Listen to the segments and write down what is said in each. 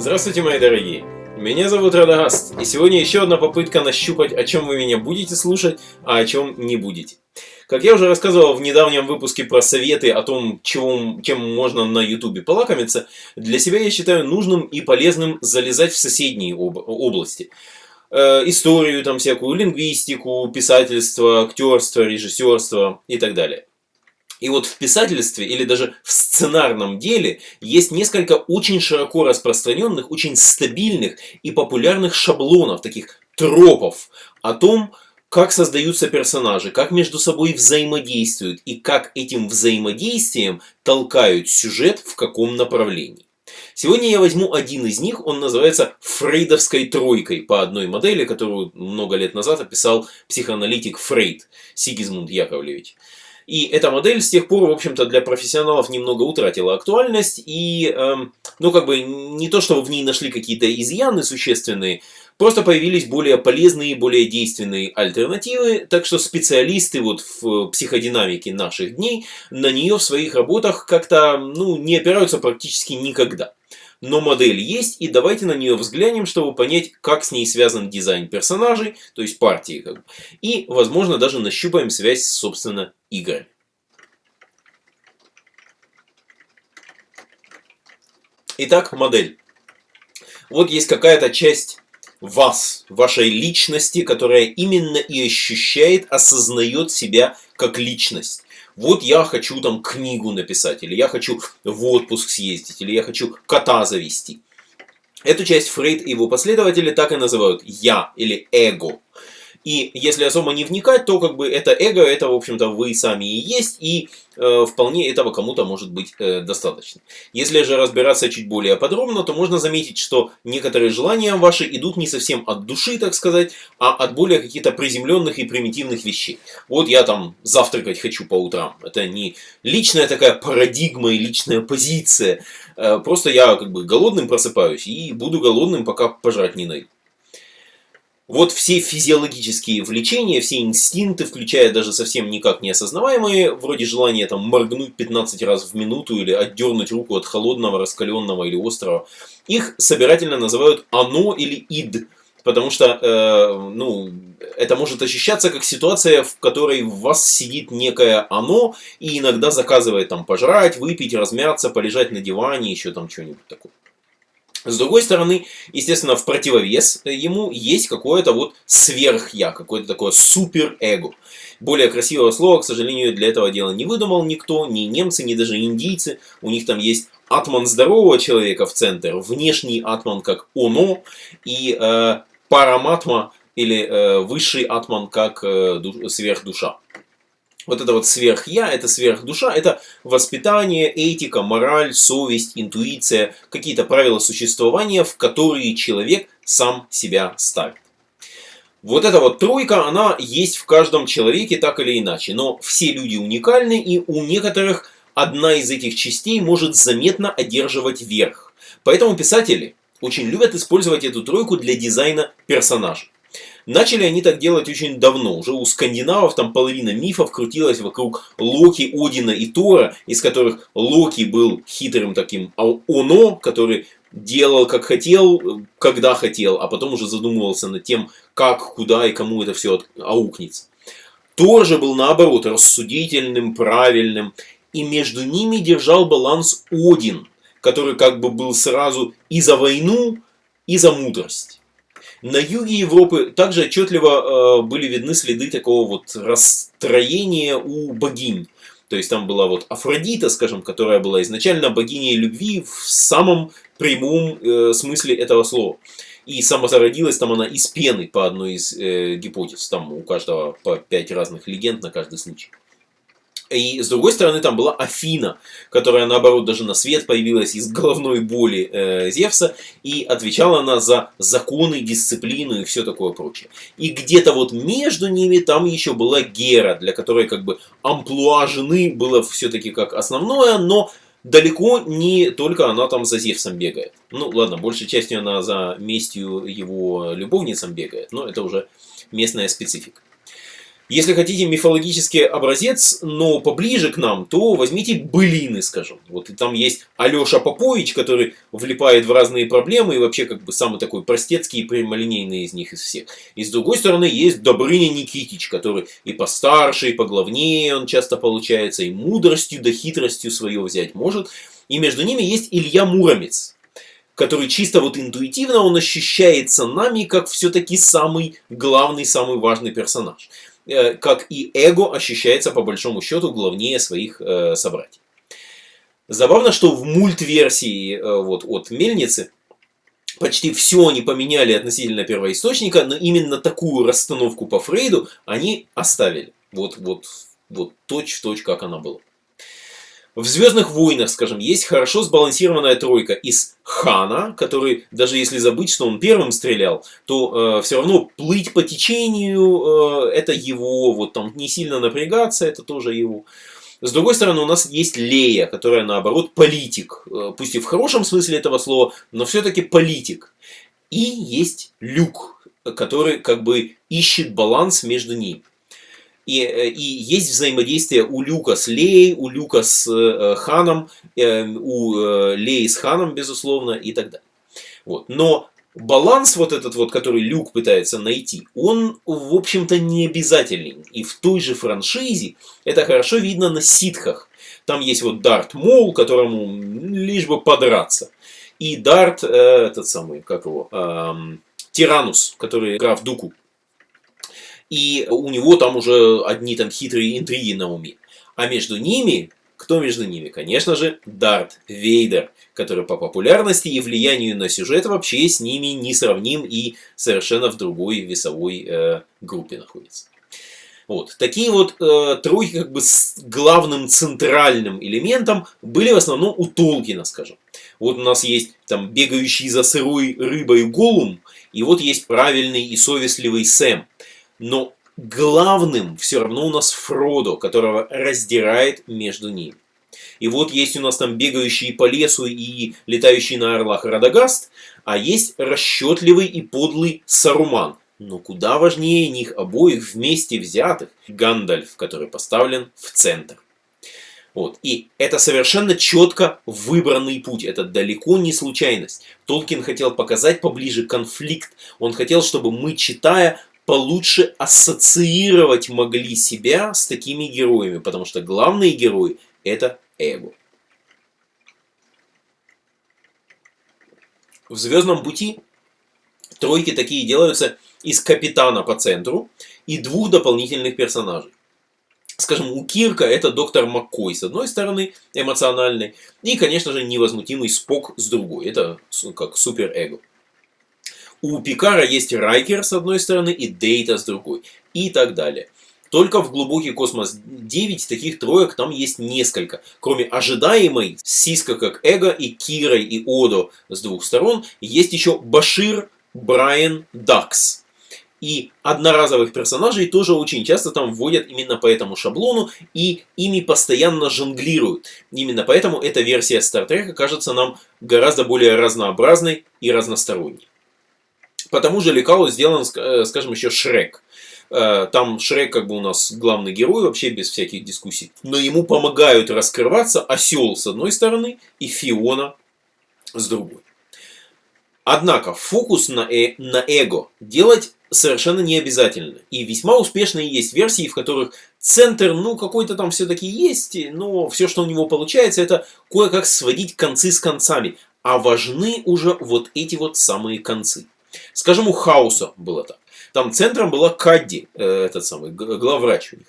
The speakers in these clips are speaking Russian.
Здравствуйте, мои дорогие! Меня зовут Радагаст, и сегодня еще одна попытка нащупать, о чем вы меня будете слушать, а о чем не будете. Как я уже рассказывал в недавнем выпуске про советы о том, чего, чем можно на ютубе полакомиться, для себя я считаю нужным и полезным залезать в соседние об области. Э, историю, там всякую, лингвистику, писательство, актерство, режиссерство и так далее. И вот в писательстве или даже в сценарном деле есть несколько очень широко распространенных, очень стабильных и популярных шаблонов, таких тропов о том, как создаются персонажи, как между собой взаимодействуют и как этим взаимодействием толкают сюжет в каком направлении. Сегодня я возьму один из них, он называется Фрейдовской тройкой по одной модели, которую много лет назад описал психоаналитик Фрейд Сигизмунд Яковлевич. И эта модель с тех пор, в общем-то, для профессионалов немного утратила актуальность. И, эм, ну, как бы, не то, что в ней нашли какие-то изъяны существенные, просто появились более полезные, более действенные альтернативы. Так что специалисты вот в психодинамике наших дней на нее в своих работах как-то, ну, не опираются практически никогда но модель есть, и давайте на нее взглянем, чтобы понять, как с ней связан дизайн персонажей, то есть партии, и, возможно, даже нащупаем связь с, собственно, играми. Итак, модель. Вот есть какая-то часть вас, вашей личности, которая именно и ощущает, осознает себя как личность вот я хочу там книгу написать, или я хочу в отпуск съездить, или я хочу кота завести. Эту часть Фрейд и его последователи так и называют «я» или «эго». И если особо не вникать, то как бы это эго, это в общем-то вы сами и есть, и э, вполне этого кому-то может быть э, достаточно. Если же разбираться чуть более подробно, то можно заметить, что некоторые желания ваши идут не совсем от души, так сказать, а от более каких-то приземленных и примитивных вещей. Вот я там завтракать хочу по утрам. Это не личная такая парадигма и личная позиция. Э, просто я как бы голодным просыпаюсь и буду голодным, пока пожрать не найду. Вот все физиологические влечения, все инстинкты, включая даже совсем никак не осознаваемые, вроде желания там моргнуть 15 раз в минуту или отдернуть руку от холодного, раскаленного или острого, их собирательно называют «оно» или «ид», потому что э, ну, это может ощущаться как ситуация, в которой в вас сидит некое «оно» и иногда заказывает там пожрать, выпить, размяться, полежать на диване, еще там что-нибудь такое. С другой стороны, естественно, в противовес ему есть какое-то вот сверх-я, какое-то такое супер-эго. Более красивого слова, к сожалению, для этого дела не выдумал никто, ни немцы, ни даже индийцы. У них там есть атман здорового человека в центр, внешний атман как оно, и э, параматма или э, высший атман как э, сверхдуша вот это вот сверх-я, это сверх-душа, это воспитание, этика, мораль, совесть, интуиция, какие-то правила существования, в которые человек сам себя ставит. Вот эта вот тройка, она есть в каждом человеке так или иначе, но все люди уникальны, и у некоторых одна из этих частей может заметно одерживать верх. Поэтому писатели очень любят использовать эту тройку для дизайна персонажей. Начали они так делать очень давно. Уже у скандинавов там половина мифов крутилась вокруг Локи, Одина и Тора, из которых Локи был хитрым таким оно, который делал как хотел, когда хотел, а потом уже задумывался над тем, как, куда и кому это все аукнется. Тор же был наоборот рассудительным, правильным, и между ними держал баланс Один, который как бы был сразу и за войну, и за мудрость. На юге Европы также отчетливо э, были видны следы такого вот расстроения у богинь. То есть там была вот Афродита, скажем, которая была изначально богиней любви в самом прямом э, смысле этого слова. И самозародилась там она из пены по одной из э, гипотез. Там у каждого по пять разных легенд на каждый случай. И с другой стороны там была Афина, которая наоборот даже на свет появилась из головной боли э, Зевса и отвечала она за законы, дисциплину и все такое прочее. И где-то вот между ними там еще была Гера, для которой как бы амплуа жены было все-таки как основное, но далеко не только она там за Зевсом бегает. Ну ладно, большей частью она за местью его любовницам бегает, но это уже местная специфика. Если хотите мифологический образец, но поближе к нам, то возьмите былины, скажем. Вот и там есть Алеша Попович, который влипает в разные проблемы и вообще как бы самый такой простецкий и прямолинейный из них из всех. И с другой стороны есть Добрыня Никитич, который и постарше, и поглавнее он часто получается, и мудростью да хитростью свое взять может. И между ними есть Илья Муромец, который чисто вот интуитивно он ощущается нами как все-таки самый главный, самый важный персонаж. Э, как и эго ощущается по большому счету главнее своих э, собратьев. Забавно, что в мультверсии э, вот, от Мельницы почти все они поменяли относительно первоисточника, но именно такую расстановку по Фрейду они оставили. Вот, вот, вот точь в точь, как она была. В «Звездных войнах», скажем, есть хорошо сбалансированная тройка из Хана, который, даже если забыть, что он первым стрелял, то э, все равно плыть по течению, э, это его, вот там не сильно напрягаться, это тоже его. С другой стороны, у нас есть Лея, которая, наоборот, политик. Э, пусть и в хорошем смысле этого слова, но все-таки политик. И есть Люк, который как бы ищет баланс между ними. И, э, и есть взаимодействие у Люка с Леей, у Люка с э, Ханом, э, у э, Леи с Ханом, безусловно, и так далее. Вот. Но баланс вот этот вот, который Люк пытается найти, он, в общем-то, не обязательный. И в той же франшизе это хорошо видно на ситхах. Там есть вот Дарт Мол, которому лишь бы подраться. И Дарт, э, этот самый, как его, э, Тиранус, который граф Дуку и у него там уже одни там хитрые интриги на уме. А между ними, кто между ними? Конечно же, Дарт Вейдер, который по популярности и влиянию на сюжет вообще с ними не сравним и совершенно в другой весовой э, группе находится. Вот. Такие вот э, тройки как бы с главным центральным элементом были в основном у Толкина, скажем. Вот у нас есть там бегающий за сырой рыбой Голум, и вот есть правильный и совестливый Сэм. Но главным все равно у нас Фродо, которого раздирает между ними. И вот есть у нас там бегающие по лесу и летающий на орлах Радагаст, а есть расчетливый и подлый Саруман. Но куда важнее них обоих вместе взятых Гандальф, который поставлен в центр. Вот. И это совершенно четко выбранный путь. Это далеко не случайность. Толкин хотел показать поближе конфликт. Он хотел, чтобы мы, читая, получше ассоциировать могли себя с такими героями, потому что главные герои – это эго. В «Звездном пути» тройки такие делаются из капитана по центру и двух дополнительных персонажей. Скажем, у Кирка это доктор Маккой с одной стороны, эмоциональный, и, конечно же, невозмутимый Спок с другой. Это как супер-эго. У Пикара есть Райкер с одной стороны и Дейта с другой. И так далее. Только в глубокий космос 9 таких троек там есть несколько. Кроме ожидаемой Сиска как Эго и Кирой и Одо с двух сторон, есть еще Башир, Брайан, Дакс. И одноразовых персонажей тоже очень часто там вводят именно по этому шаблону, и ими постоянно жонглируют. Именно поэтому эта версия Стартрека кажется нам гораздо более разнообразной и разносторонней. По тому же лекалу сделан, э, скажем, еще Шрек. Э, там Шрек как бы у нас главный герой, вообще без всяких дискуссий. Но ему помогают раскрываться Осел с одной стороны и Фиона с другой. Однако фокус на, э, на эго делать совершенно не обязательно. И весьма успешные есть версии, в которых центр, ну, какой-то там все-таки есть, но все, что у него получается, это кое-как сводить концы с концами. А важны уже вот эти вот самые концы. Скажем, у Хауса было так. Там центром была Кадди, э, этот самый, главврач у них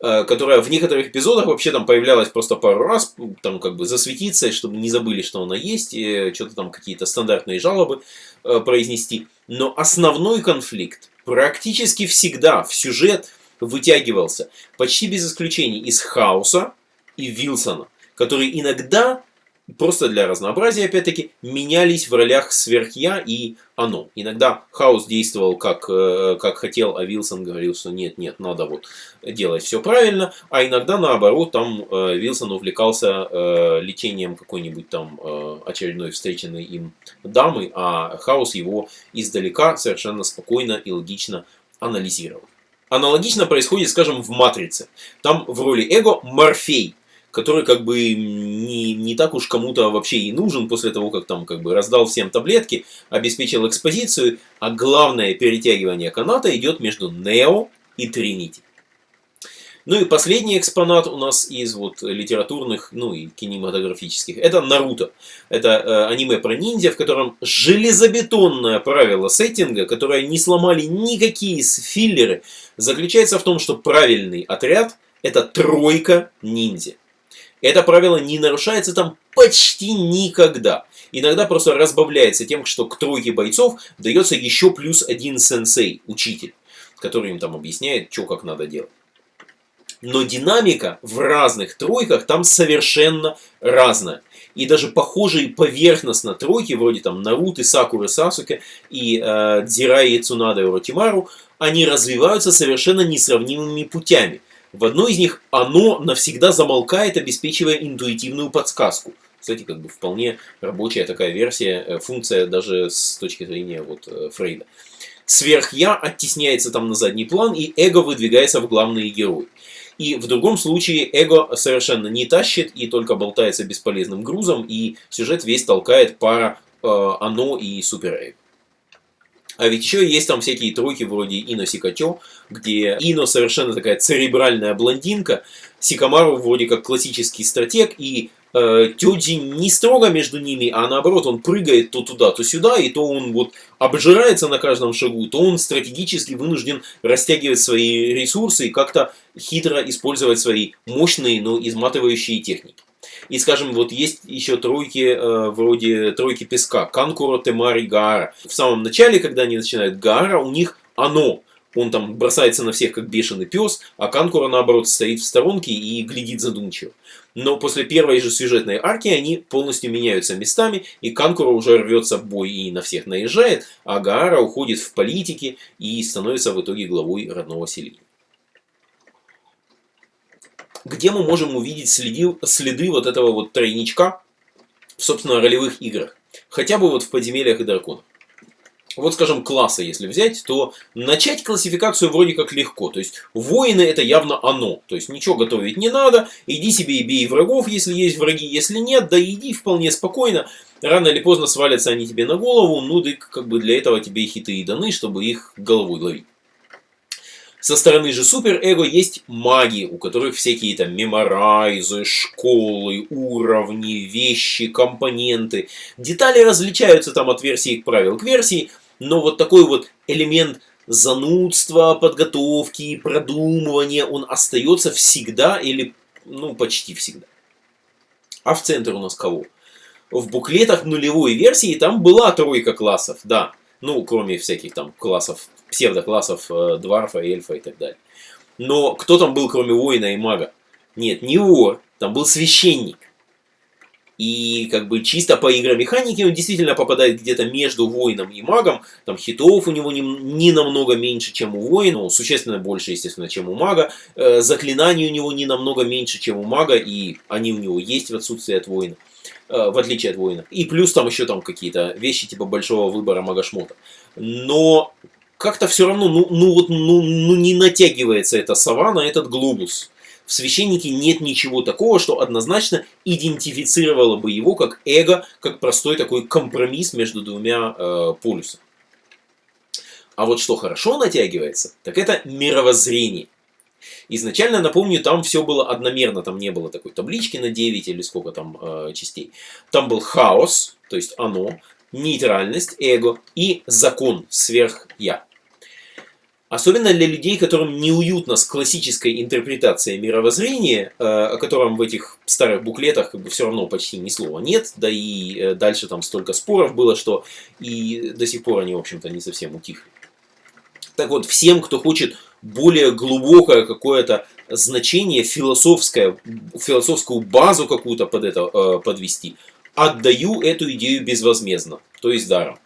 э, которая в некоторых эпизодах вообще там появлялась просто пару раз, там как бы засветиться, чтобы не забыли, что она есть, что-то там какие-то стандартные жалобы э, произнести. Но основной конфликт практически всегда в сюжет вытягивался, почти без исключений, из Хауса и Вилсона, которые иногда просто для разнообразия, опять-таки, менялись в ролях сверхя и оно. Иногда Хаус действовал как, э, как хотел, а Вилсон говорил, что нет, нет, надо вот делать все правильно, а иногда наоборот, там э, Вилсон увлекался э, лечением какой-нибудь там очередной встреченной им дамы, а Хаус его издалека совершенно спокойно и логично анализировал. Аналогично происходит, скажем, в «Матрице». Там в роли эго Морфей, который как бы не, не так уж кому-то вообще и нужен после того, как там как бы раздал всем таблетки, обеспечил экспозицию, а главное перетягивание каната идет между Нео и Тринити. Ну и последний экспонат у нас из вот литературных, ну и кинематографических, это Наруто. Это э, аниме про ниндзя, в котором железобетонное правило сеттинга, которое не сломали никакие филлеры, заключается в том, что правильный отряд это тройка ниндзя. Это правило не нарушается там почти никогда. Иногда просто разбавляется тем, что к тройке бойцов дается еще плюс один сенсей, учитель, который им там объясняет, что как надо делать но динамика в разных тройках там совершенно разная. И даже похожие поверхностно тройки, вроде там Наруты, Сакуры, Сасуке и э, Дзирай, Цунада и Уротимару, они развиваются совершенно несравнимыми путями. В одной из них оно навсегда замолкает, обеспечивая интуитивную подсказку. Кстати, как бы вполне рабочая такая версия, э, функция даже с точки зрения вот, э, Фрейда. Сверх-я оттесняется там на задний план, и эго выдвигается в главные герои. И в другом случае эго совершенно не тащит и только болтается бесполезным грузом, и сюжет весь толкает пара э, оно и суперэго. А ведь еще есть там всякие тройки вроде Ино Сикачо, где Ино совершенно такая церебральная блондинка, Сикамару вроде как классический стратег, и э, Тёджи не строго между ними, а наоборот, он прыгает то туда, то сюда, и то он вот обжирается на каждом шагу, то он стратегически вынужден растягивать свои ресурсы и как-то хитро использовать свои мощные, но изматывающие техники. И, скажем, вот есть еще тройки, э, вроде тройки песка, Канкуро, Темари, Гара. В самом начале, когда они начинают Гара, у них оно, он там бросается на всех, как бешеный пес, а Канкура, наоборот, стоит в сторонке и глядит задумчиво. Но после первой же сюжетной арки они полностью меняются местами, и Канкура уже рвется в бой и на всех наезжает, а Гаара уходит в политики и становится в итоге главой родного селения. Где мы можем увидеть следи, следы вот этого вот тройничка в, собственно, ролевых играх? Хотя бы вот в подземельях и драконах вот скажем, класса если взять, то начать классификацию вроде как легко. То есть воины это явно оно. То есть ничего готовить не надо, иди себе и бей врагов, если есть враги, если нет, да иди вполне спокойно. Рано или поздно свалятся они тебе на голову, ну да как бы для этого тебе хиты и даны, чтобы их головой ловить. Со стороны же суперэго есть маги, у которых всякие там меморайзы, школы, уровни, вещи, компоненты. Детали различаются там от версии к правил к версии, но вот такой вот элемент занудства, подготовки, продумывания, он остается всегда или, ну, почти всегда. А в центре у нас кого? В буклетах нулевой версии там была тройка классов, да. Ну, кроме всяких там классов, псевдоклассов, э, дварфа, эльфа и так далее. Но кто там был, кроме воина и мага? Нет, не вор, там был священник. И как бы чисто по игромеханике он действительно попадает где-то между воином и магом. Там хитов у него не, не намного меньше, чем у воина. Ну, существенно больше, естественно, чем у мага. Э, заклинаний у него не намного меньше, чем у мага. И они у него есть в отсутствии от воина. Э, в отличие от воина. И плюс там еще там какие-то вещи типа большого выбора мага-шмота. Но как-то все равно, ну, ну вот, ну, ну не натягивается эта сова на этот глобус в священнике нет ничего такого, что однозначно идентифицировало бы его как эго, как простой такой компромисс между двумя э, полюсами. А вот что хорошо натягивается, так это мировоззрение. Изначально, напомню, там все было одномерно, там не было такой таблички на 9 или сколько там э, частей. Там был хаос, то есть оно, нейтральность, эго и закон, сверх-я. Особенно для людей, которым неуютно с классической интерпретацией мировоззрения, э, о котором в этих старых буклетах как бы все равно почти ни слова нет, да и э, дальше там столько споров было, что и до сих пор они, в общем-то, не совсем утихли. Так вот, всем, кто хочет более глубокое какое-то значение, философское, философскую базу какую-то под это э, подвести, отдаю эту идею безвозмездно, то есть даром.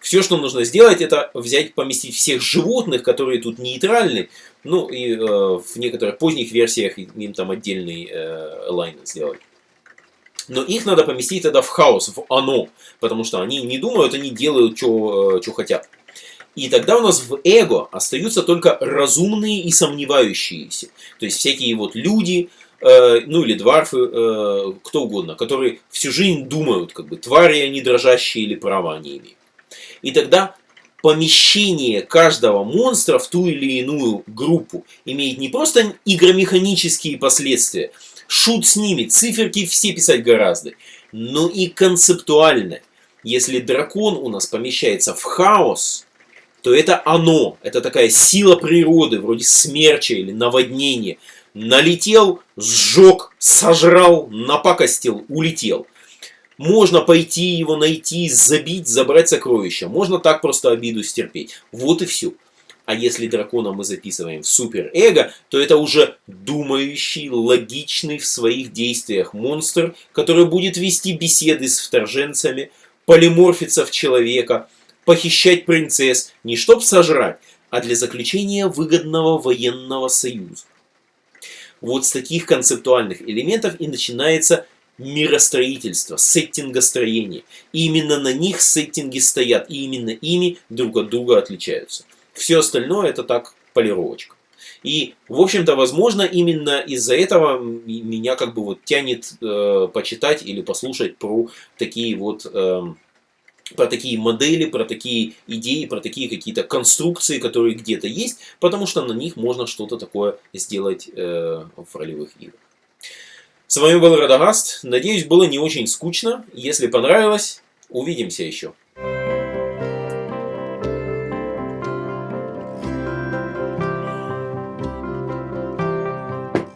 Все, что нужно сделать, это взять, поместить всех животных, которые тут нейтральны. Ну, и э, в некоторых поздних версиях им там отдельный э, сделать. Но их надо поместить тогда в хаос, в оно. Потому что они не думают, они делают, что э, хотят. И тогда у нас в эго остаются только разумные и сомневающиеся. То есть всякие вот люди, э, ну или дварфы, э, кто угодно, которые всю жизнь думают, как бы твари они дрожащие или права они имеют. И тогда помещение каждого монстра в ту или иную группу имеет не просто игромеханические последствия, шут с ними, циферки все писать гораздо, но и концептуальное. Если дракон у нас помещается в хаос, то это оно, это такая сила природы, вроде смерча или наводнения. Налетел, сжег, сожрал, напакостил, улетел. Можно пойти его найти, забить, забрать сокровища. Можно так просто обиду стерпеть. Вот и все. А если дракона мы записываем в суперэго, то это уже думающий, логичный в своих действиях монстр, который будет вести беседы с вторженцами, полиморфиться в человека, похищать принцесс, не чтоб сожрать, а для заключения выгодного военного союза. Вот с таких концептуальных элементов и начинается миростроительство, сеттингостроение. И именно на них сеттинги стоят, и именно ими друг от друга отличаются. Все остальное это так полировочка. И, в общем-то, возможно, именно из-за этого меня как бы вот тянет э, почитать или послушать про такие вот... Э, про такие модели, про такие идеи, про такие какие-то конструкции, которые где-то есть, потому что на них можно что-то такое сделать э, в ролевых играх. С вами был Радагаст. Надеюсь, было не очень скучно. Если понравилось, увидимся еще.